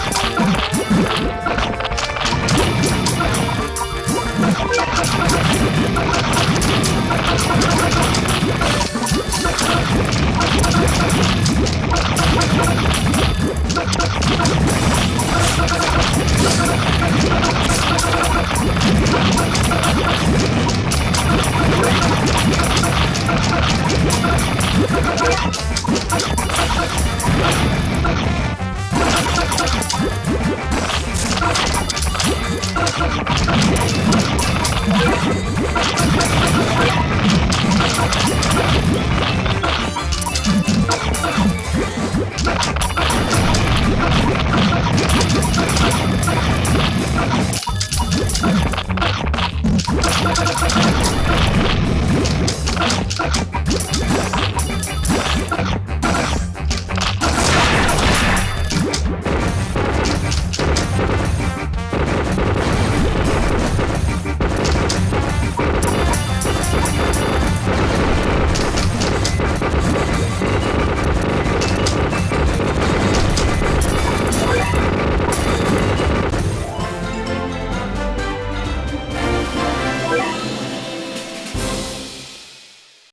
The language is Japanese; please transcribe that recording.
you ハハハハ!